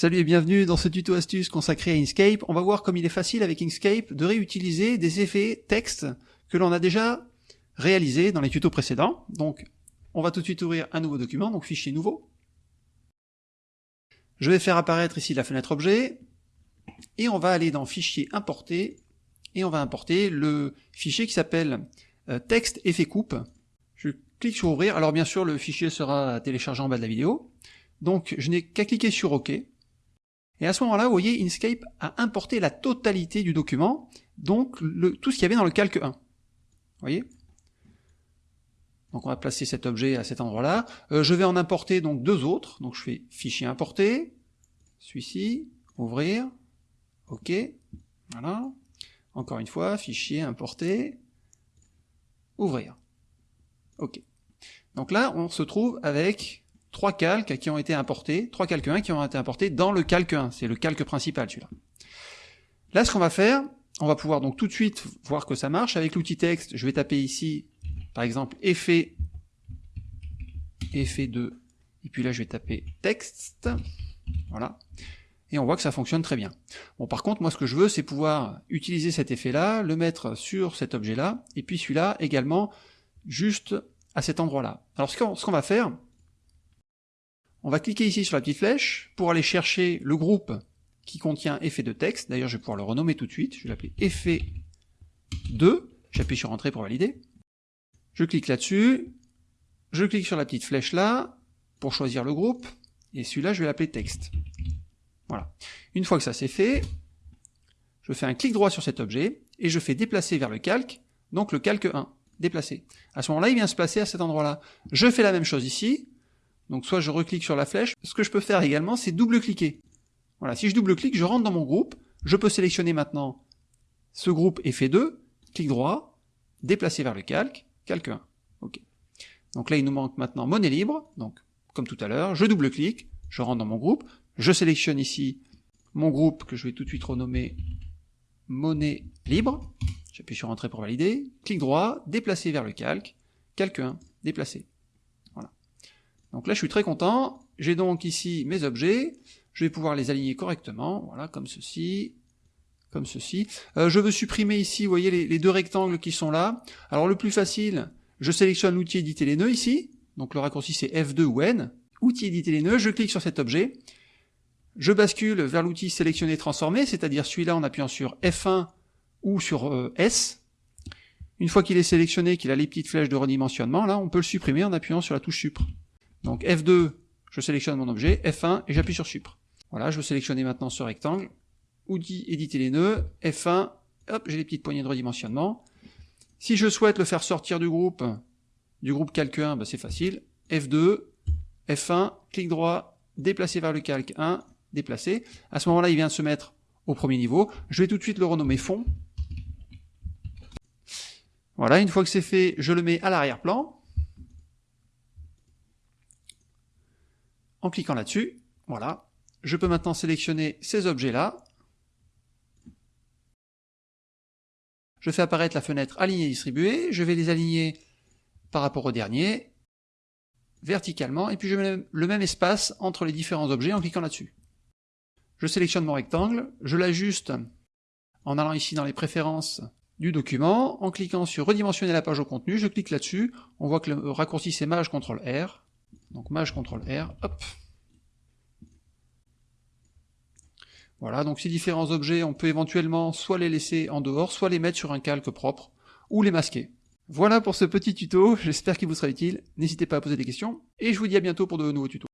Salut et bienvenue dans ce tuto astuce consacré à Inkscape. On va voir comme il est facile avec Inkscape de réutiliser des effets texte que l'on a déjà réalisés dans les tutos précédents. Donc on va tout de suite ouvrir un nouveau document, donc fichier nouveau. Je vais faire apparaître ici la fenêtre objet, et on va aller dans fichier importer, et on va importer le fichier qui s'appelle euh, texte effet coupe. Je clique sur ouvrir, alors bien sûr le fichier sera téléchargé en bas de la vidéo, donc je n'ai qu'à cliquer sur OK, et à ce moment-là, vous voyez, Inkscape a importé la totalité du document, donc le, tout ce qu'il y avait dans le calque 1. Vous voyez? Donc on va placer cet objet à cet endroit-là. Euh, je vais en importer donc deux autres. Donc je fais fichier importer, celui-ci, ouvrir, OK, voilà. Encore une fois, fichier importer, ouvrir. OK. Donc là, on se trouve avec trois calques qui ont été importés, trois calques 1 qui ont été importés dans le calque 1, c'est le calque principal celui-là. Là ce qu'on va faire, on va pouvoir donc tout de suite voir que ça marche, avec l'outil texte, je vais taper ici, par exemple, effet, effet 2, et puis là je vais taper texte, voilà, et on voit que ça fonctionne très bien. Bon par contre, moi ce que je veux, c'est pouvoir utiliser cet effet-là, le mettre sur cet objet-là, et puis celui-là également, juste à cet endroit-là. Alors ce qu'on va faire, on va cliquer ici sur la petite flèche pour aller chercher le groupe qui contient effet de texte. D'ailleurs, je vais pouvoir le renommer tout de suite. Je vais l'appeler effet 2. J'appuie sur entrée pour valider. Je clique là-dessus. Je clique sur la petite flèche là pour choisir le groupe. Et celui-là, je vais l'appeler texte. Voilà. Une fois que ça c'est fait, je fais un clic droit sur cet objet et je fais déplacer vers le calque, donc le calque 1, déplacer. À ce moment-là, il vient se placer à cet endroit-là. Je fais la même chose ici, donc soit je reclique sur la flèche, ce que je peux faire également, c'est double-cliquer. Voilà, si je double-clique, je rentre dans mon groupe, je peux sélectionner maintenant ce groupe effet 2, clic droit, déplacer vers le calque, calque 1. Ok. Donc là, il nous manque maintenant monnaie libre, donc comme tout à l'heure, je double-clique, je rentre dans mon groupe, je sélectionne ici mon groupe que je vais tout de suite renommer monnaie libre, j'appuie sur entrée pour valider, clic droit, déplacer vers le calque, calque 1, déplacer. Donc là, je suis très content. J'ai donc ici mes objets. Je vais pouvoir les aligner correctement, voilà, comme ceci, comme ceci. Euh, je veux supprimer ici, vous voyez, les, deux rectangles qui sont là. Alors le plus facile, je sélectionne l'outil éditer les nœuds ici. Donc le raccourci c'est F2 ou N. Outil éditer les nœuds, je clique sur cet objet. Je bascule vers l'outil sélectionner transformer, c'est-à-dire celui-là en appuyant sur F1 ou sur euh, S. Une fois qu'il est sélectionné, qu'il a les petites flèches de redimensionnement, là, on peut le supprimer en appuyant sur la touche Supre. Donc F2, je sélectionne mon objet, F1 et j'appuie sur Supre. Voilà, je veux sélectionner maintenant ce rectangle, outil éditer les nœuds, F1, hop, j'ai les petites poignées de redimensionnement. Si je souhaite le faire sortir du groupe, du groupe calque 1, bah c'est facile, F2, F1, clic droit, déplacer vers le calque 1, déplacer. À ce moment-là, il vient de se mettre au premier niveau. Je vais tout de suite le renommer fond. Voilà, une fois que c'est fait, je le mets à l'arrière-plan. En cliquant là-dessus, voilà, je peux maintenant sélectionner ces objets-là. Je fais apparaître la fenêtre aligner distribuer, je vais les aligner par rapport au dernier, verticalement, et puis je mets le même espace entre les différents objets en cliquant là-dessus. Je sélectionne mon rectangle, je l'ajuste en allant ici dans les préférences du document, en cliquant sur redimensionner la page au contenu, je clique là-dessus, on voit que le raccourci c'est Maj CTRL R, donc Maj CTRL R, hop. Voilà, donc ces différents objets, on peut éventuellement soit les laisser en dehors, soit les mettre sur un calque propre, ou les masquer. Voilà pour ce petit tuto, j'espère qu'il vous sera utile, n'hésitez pas à poser des questions, et je vous dis à bientôt pour de nouveaux tutos.